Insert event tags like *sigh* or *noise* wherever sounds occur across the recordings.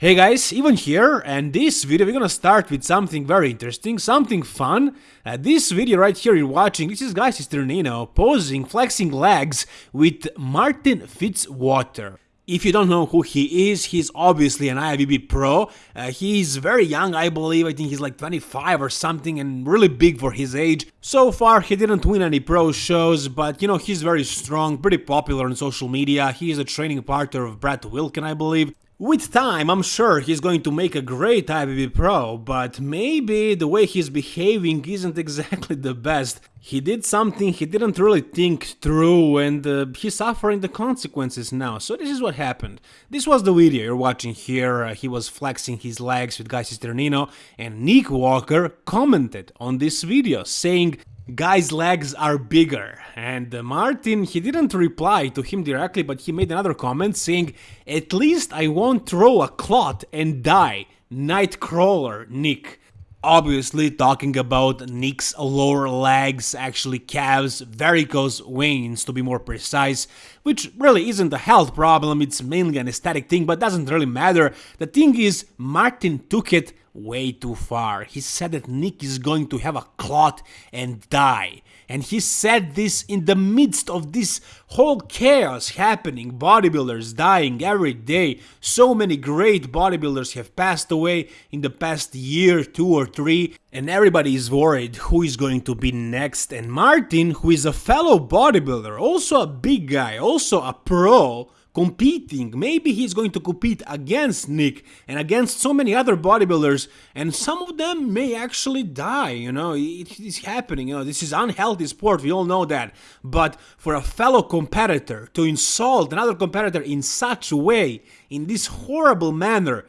Hey guys, Ivan here, and this video we're gonna start with something very interesting, something fun. Uh, this video right here you're watching, this is guys, Guy Cisternino posing, flexing legs with Martin Fitzwater. If you don't know who he is, he's obviously an IFBB pro. Uh, he's very young, I believe. I think he's like 25 or something and really big for his age. So far, he didn't win any pro shows, but you know, he's very strong, pretty popular on social media. He is a training partner of Brett Wilkin, I believe. With time, I'm sure he's going to make a great IFBB Pro, but maybe the way he's behaving isn't *laughs* exactly the best. He did something he didn't really think through and uh, he's suffering the consequences now. So this is what happened. This was the video you're watching here. Uh, he was flexing his legs with Guy Cisternino and Nick Walker commented on this video saying guy's legs are bigger. And uh, Martin, he didn't reply to him directly, but he made another comment saying, At least I won't throw a clot and die. Nightcrawler, Nick. Obviously talking about Nick's lower legs, actually calves, varicose veins to be more precise, which really isn't a health problem, it's mainly an aesthetic thing, but doesn't really matter. The thing is, Martin took it way too far. He said that Nick is going to have a clot and die. And he said this in the midst of this whole chaos happening, bodybuilders dying every day. So many great bodybuilders have passed away in the past year, two or three, and everybody is worried who is going to be next. And Martin, who is a fellow bodybuilder, also a big guy, also a pro, competing. Maybe he's going to compete against Nick and against so many other bodybuilders, and some of them may actually die. You know, it is happening. You know, this is unhealthy sport. We all know that. But for a fellow competitor to insult another competitor in such a way, in this horrible manner,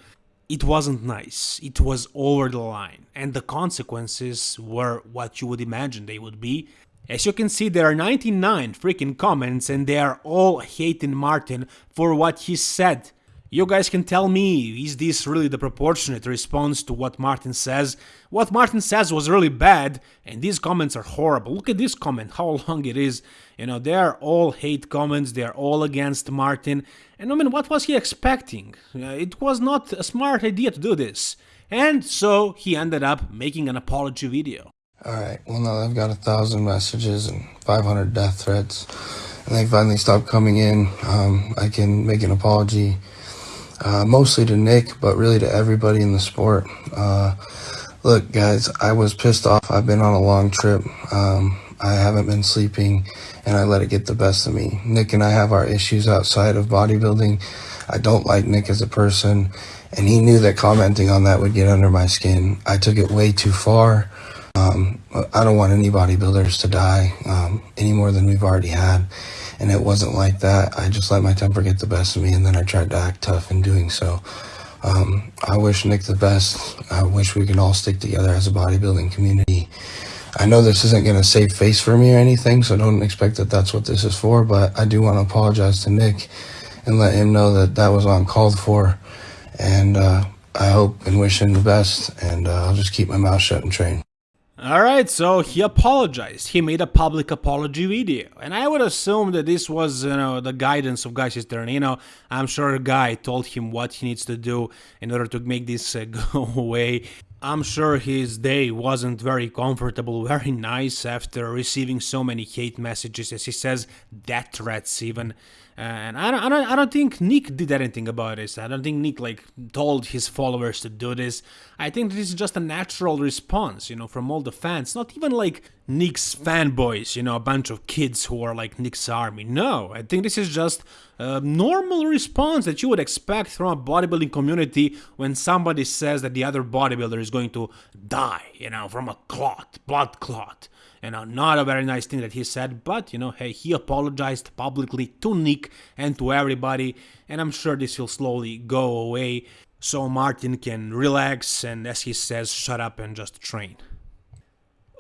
it wasn't nice. It was over the line, and the consequences were what you would imagine they would be. As you can see, there are 99 freaking comments and they are all hating Martin for what he said. You guys can tell me, is this really the proportionate response to what Martin says? What Martin says was really bad, and these comments are horrible. Look at this comment, *laughs* how long it is. You know, they are all hate comments, they are all against Martin. And I mean, what was he expecting? Uh, it was not a smart idea to do this. And so he ended up making an apology video. All right. Well, now I've got a thousand messages and 500 death threats, and they finally stopped coming in. Um, I can make an apology, uh, mostly to Nick, but really to everybody in the sport. Uh, look, guys, I was pissed off. I've been on a long trip. Um, I haven't been sleeping, and I let it get the best of me. Nick and I have our issues outside of bodybuilding. I don't like Nick as a person, and he knew that commenting on that would get under my skin. I took it way too far. Um, I don't want any bodybuilders to die um, any more than we've already had. And it wasn't like that. I just let my temper get the best of me, and then I tried to act tough in doing so. Um, I wish Nick the best. I wish we could all stick together as a bodybuilding community. I know this isn't going to save face for me or anything, so don't expect that that's what this is for, but I do want to apologize to Nick and let him know that that was uncalled for. And uh, I hope and wish him the best, and uh, I'll just keep my mouth shut and train. Alright, so he apologized. He made a public apology video. And I would assume that this was, you know, the guidance of Guy know, I'm sure a guy told him what he needs to do in order to make this uh, *laughs* go away. I'm sure his day wasn't very comfortable, very nice after receiving so many hate messages, as he says, death threats even. And I don't, I don't, I don't think Nick did anything about this. I don't think Nick like told his followers to do this. I think this is just a natural response, you know, from all the fans. Not even like Nick's fanboys, you know, a bunch of kids who are like Nick's army. No, I think this is just a normal response that you would expect from a bodybuilding community when somebody says that the other bodybuilder is going to die, you know, from a clot, blood clot. You know, not a very nice thing that he said, but, you know, hey, he apologized publicly to Nick and to everybody, and I'm sure this will slowly go away so Martin can relax and, as he says, shut up and just train.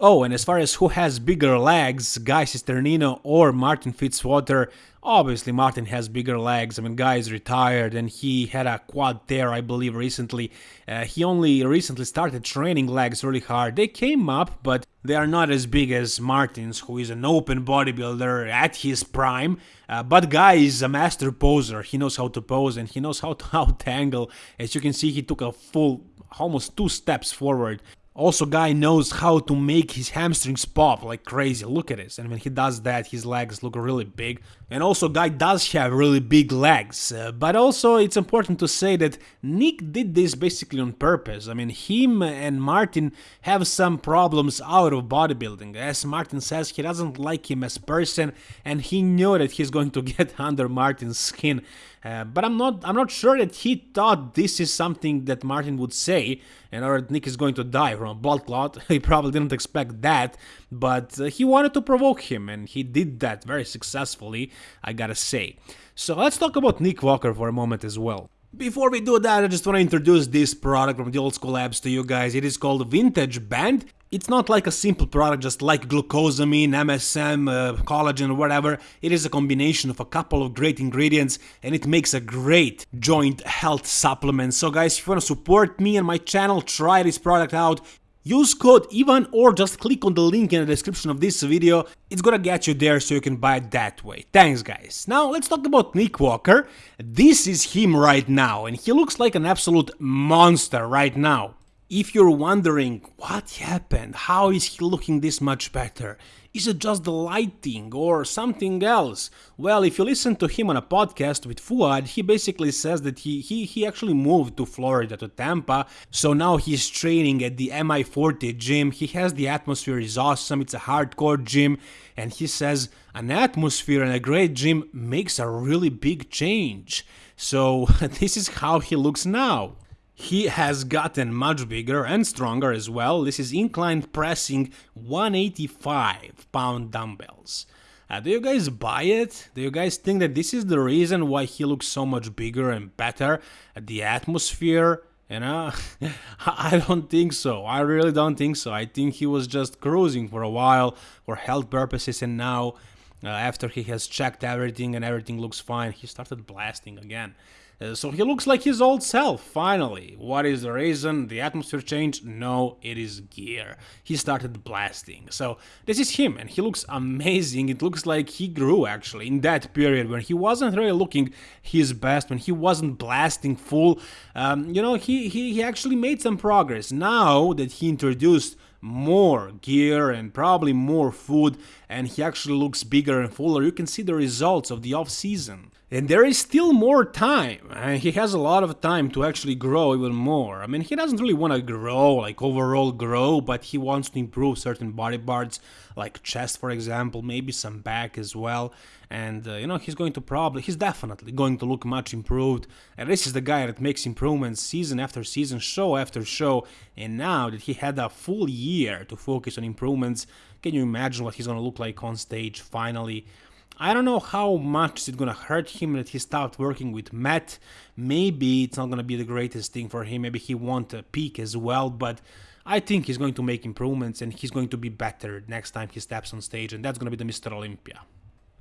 Oh, and as far as who has bigger legs, Guy Cisternino or Martin Fitzwater, obviously Martin has bigger legs. I mean, Guy is retired and he had a quad tear, I believe, recently. Uh, he only recently started training legs really hard. They came up, but they are not as big as Martin's, who is an open bodybuilder at his prime. Uh, but Guy is a master poser. He knows how to pose and he knows how to *laughs* out angle. As you can see, he took a full almost two steps forward also, guy knows how to make his hamstrings pop like crazy. Look at this. And when he does that, his legs look really big. And also, guy does have really big legs. Uh, but also, it's important to say that Nick did this basically on purpose. I mean, him and Martin have some problems out of bodybuilding. As Martin says, he doesn't like him as person, and he knew that he's going to *laughs* get under Martin's skin. Uh, but I'm not I'm not sure that he thought this is something that Martin would say and or Nick is going to die from a blood clot. *laughs* he probably didn't expect that, but uh, he wanted to provoke him and he did that very successfully, I gotta say. So let's talk about Nick Walker for a moment as well. Before we do that, I just want to introduce this product from the Old School Labs to you guys. It is called Vintage Band. It's not like a simple product just like glucosamine, MSM, uh, collagen, or whatever. It is a combination of a couple of great ingredients and it makes a great joint health supplement. So guys, if you want to support me and my channel, try this product out. Use code IVAN or just click on the link in the description of this video, it's gonna get you there so you can buy it that way. Thanks guys. Now let's talk about Nick Walker. This is him right now and he looks like an absolute monster right now. If you're wondering what happened, how is he looking this much better? Is it just the lighting or something else? Well, if you listen to him on a podcast with Fouad, he basically says that he, he, he actually moved to Florida, to Tampa, so now he's training at the MI40 gym. He has the atmosphere is awesome, it's a hardcore gym, and he says an atmosphere and a great gym makes a really big change. So *laughs* this is how he looks now. He has gotten much bigger and stronger as well. This is incline pressing 185 pound dumbbells. Uh, do you guys buy it? Do you guys think that this is the reason why he looks so much bigger and better? at The atmosphere, you know? *laughs* I don't think so. I really don't think so. I think he was just cruising for a while for health purposes and now uh, after he has checked everything and everything looks fine, he started blasting again. Uh, so he looks like his old self, finally. What is the reason? The atmosphere changed? No, it is gear. He started blasting. So this is him, and he looks amazing. It looks like he grew, actually, in that period when he wasn't really looking his best, when he wasn't blasting full. Um, you know, he, he, he actually made some progress. Now that he introduced more gear and probably more food and he actually looks bigger and fuller you can see the results of the off season and there is still more time. And he has a lot of time to actually grow even more. I mean he doesn't really want to grow like overall grow but he wants to improve certain body parts like chest for example maybe some back as well. And uh, you know he's going to probably he's definitely going to look much improved. And this is the guy that makes improvements season after season show after show. And now that he had a full year to focus on improvements can you imagine what he's going to look like on stage finally I don't know how much it's gonna hurt him that he stopped working with Matt. Maybe it's not gonna be the greatest thing for him. Maybe he won't peak as well, but I think he's going to make improvements and he's going to be better next time he steps on stage, and that's gonna be the Mr. Olympia.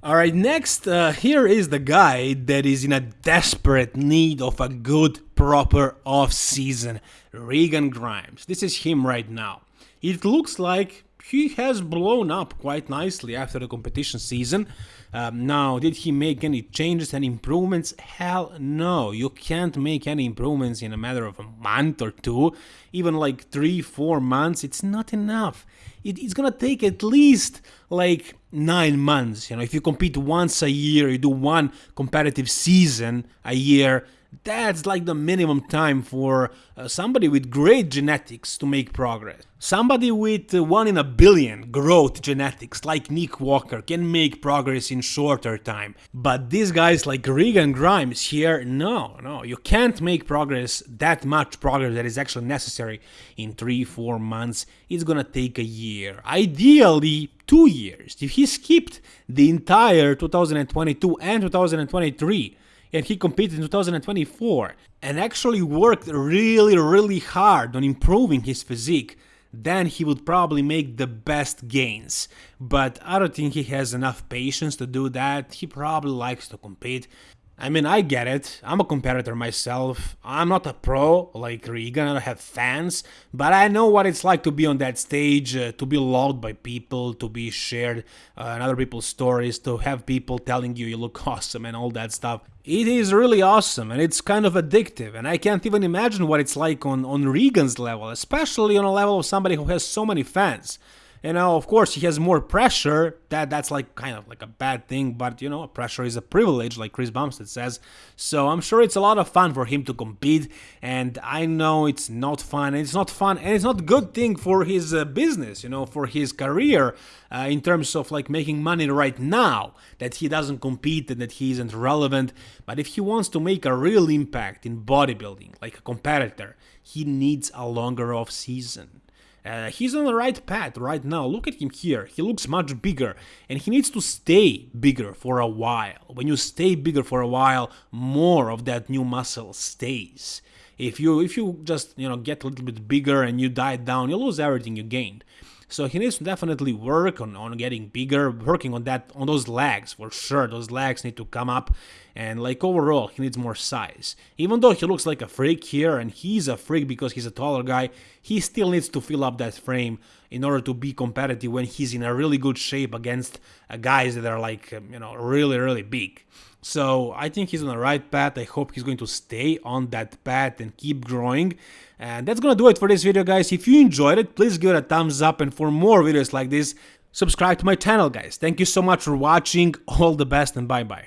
Alright, next, uh, here is the guy that is in a desperate need of a good, proper off season Regan Grimes. This is him right now. It looks like he has blown up quite nicely after the competition season. Um, now, did he make any changes and improvements? Hell no. You can't make any improvements in a matter of a month or two. Even like three, four months, it's not enough. It, it's gonna take at least like nine months. You know, if you compete once a year, you do one competitive season a year, that's like the minimum time for uh, somebody with great genetics to make progress. Somebody with uh, 1 in a billion growth genetics like Nick Walker can make progress in shorter time. But these guys like Regan Grimes here, no, no, you can't make progress, that much progress that is actually necessary in 3-4 months. It's gonna take a year. Ideally, two years. If he skipped the entire 2022 and 2023, and he competed in 2024 and actually worked really really hard on improving his physique then he would probably make the best gains. But I don't think he has enough patience to do that. He probably likes to compete. I mean, I get it. I'm a competitor myself. I'm not a pro like Regan. I don't have fans, but I know what it's like to be on that stage, uh, to be loved by people, to be shared uh, in other people's stories, to have people telling you you look *laughs* awesome and all that stuff. It is really awesome and it's kind of addictive, and I can't even imagine what it's like on, on Regan's level, especially on a level of somebody who has so many fans. You know, of course, he has more pressure. That that's like kind of like a bad thing, but you know, pressure is a privilege, like Chris Bumstead says. So I'm sure it's a lot of fun for him to compete, and I know it's not fun. it's not fun, and it's not a good thing for his uh, business. You know, for his career, uh, in terms of like making money right now. That he doesn't compete and that he isn't relevant. But if he wants to make a real impact in bodybuilding, like a competitor, he needs a longer off season. Uh, he's on the right path right now. Look at him here. He looks much bigger and he needs to stay bigger for a while. When you stay bigger for a while, more of that new muscle stays. If you if you just, you know, get a little bit bigger and you diet down, you lose everything you gained. So he needs to definitely work on, on getting bigger, working on that on those legs for sure. Those legs need to come up and like overall he needs more size. Even though he looks like a freak here and he's a freak because he's a taller guy, he still needs to fill up that frame in order to be competitive when he's in a really good shape against uh, guys that are like um, you know really really big. So I think he's on the right path. I hope he's going to stay on that path and keep growing. And that's gonna do it for this video, guys. If you enjoyed it, please give it a thumbs up. And for more videos like this, subscribe to my channel, guys. Thank you so much for watching. All the best and bye-bye.